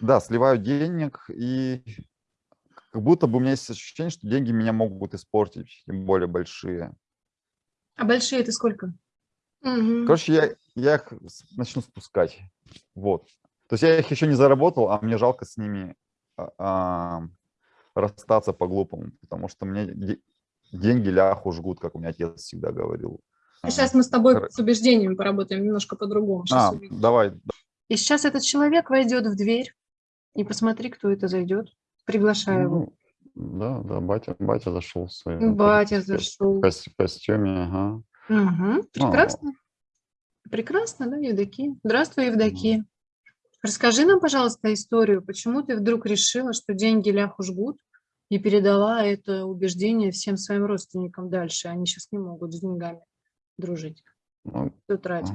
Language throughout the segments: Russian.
Да, сливаю денег, и как будто бы у меня есть ощущение, что деньги меня могут испортить, тем более большие. А большие это сколько? Короче, я, я их начну спускать. Вот. То есть я их еще не заработал, а мне жалко с ними а, а, расстаться по-глупому, потому что мне де- деньги ляху жгут, как у меня отец всегда говорил. А Сейчас мы с тобой Кор- с убеждениями поработаем немножко по-другому. А, увидим. давай. И сейчас этот человек войдет в дверь, и посмотри, кто это зайдет. Приглашаю его. Ну, да, да, батя, батя зашел в своем Батя кос- зашел. кос- костюме, ага. Мгм, А. Прекрасно. Прекрасно, да, Евдокия? Здравствуй, Евдокия. Расскажи нам, пожалуйста, историю, почему ты вдруг решила, что деньги ляху жгут, и передала это убеждение всем своим родственникам дальше. Они сейчас не могут с деньгами дружить. Ну, Кто тратит?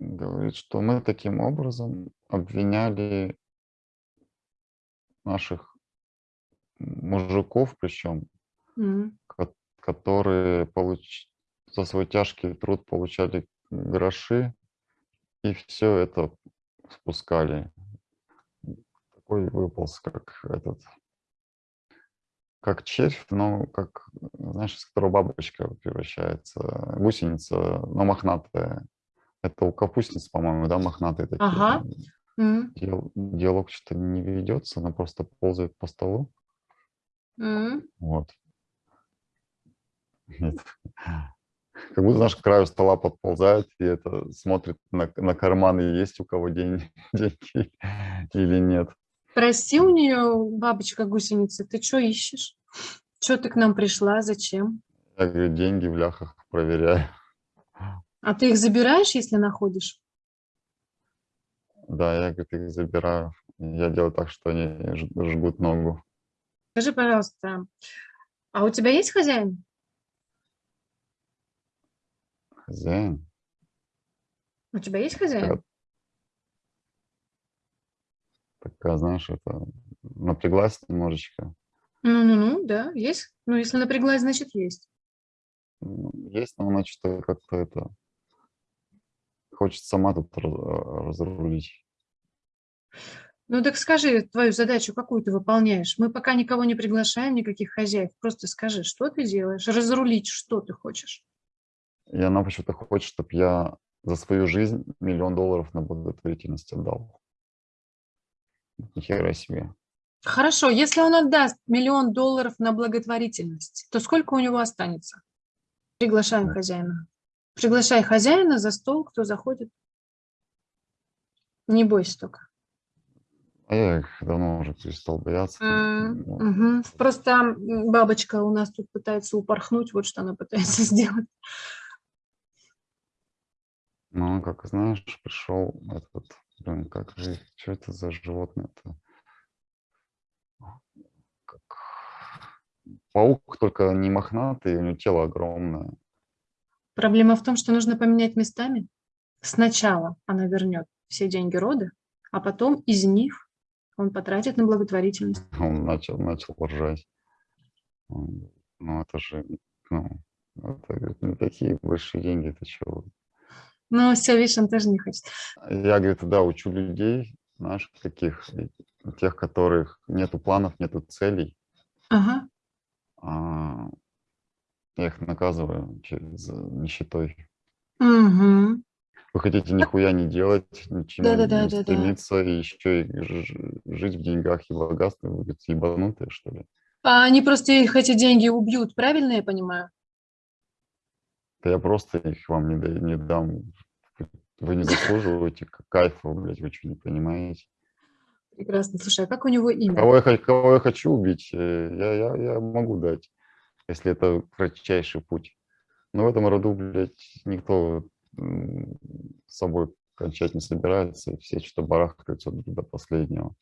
Говорит, что мы таким образом обвиняли наших мужиков, причем, Мгм. ко- которые получ- за свой тяжкий труд получали гроши, и все это спускали. Такой выполз, как этот, как червь, но как, знаешь, из которого бабочка превращается, гусеница, но мохнатая. Это у капустниц, по-моему, да, мохнатые такие. Ага. Диалог что-то не ведется, она просто ползает по столу. м. Вот. Как будто, знаешь, к краю стола подползает и это смотрит на, на карманы, есть у кого день, деньги или нет. Прости у нее, бабочка гусеница, ты что ищешь? Что ты к нам пришла? Зачем? Я говорю, деньги в ляхах проверяю. А ты их забираешь, если находишь? Да, я, говорит, их забираю. Я делаю так, что они жгут ногу. Скажи, пожалуйста, а у тебя есть хозяин? Хозяин. У тебя есть хозяин? Такая, знаешь, это напряглась немножечко. Ну-ну-ну, да, есть. Ну, если напряглась, значит, есть. Ну, Есть, но она что-то как-то это... Хочет сама тут раз- разрулить. Ну, так скажи твою задачу, какую ты выполняешь. Мы пока никого не приглашаем, никаких хозяев. Просто скажи, что ты делаешь, разрулить, что ты хочешь. И она почему-то хочет, чтобы я за свою жизнь миллион долларов на благотворительность отдал. Ни хера себе. Хорошо, если он отдаст миллион долларов на благотворительность, то сколько у него останется? Приглашаем хозяина. Приглашай хозяина за стол, кто заходит. Не бойся только. А я их давно уже перестал бояться. М, Ну, мгм. Просто бабочка у нас тут пытается упорхнуть, вот что она пытается сделать. Ну, как знаешь, пришел этот, блин, как же, что это за животное-то? Как паук, только не мохнатый, у него тело огромное. Проблема в том, что нужно поменять местами. Сначала она вернет все деньги рода, а потом из них он потратит на благотворительность. Он начал, начал ржать. Ну, это же, ну, это не такие большие деньги, это что? Но все, видишь, он тоже не хочет. Я, говорит, да, учу людей, знаешь, каких, тех, которых нету планов, нету целей, Ага. а я их наказываю через э, нищетой. Мгм. Вы хотите нихуя не делать, ничему Да-да-да, не да-да. стремиться, и еще и жить в деньгах и богатстве, вы говорите, ебанутые, что ли? А они просто их эти деньги убьют, правильно я понимаю? Да я просто их вам не, да- не дам. Вы не заслуживаете кайфа, блядь, вы что, не понимаете? Прекрасно. Слушай, а как у него имя? Кого я, кого я хочу убить, э, я, я, я могу дать, если это кратчайший путь. Но в этом роду, блядь, никто с собой кончать не собирается, и все что-то барахтаются до последнего.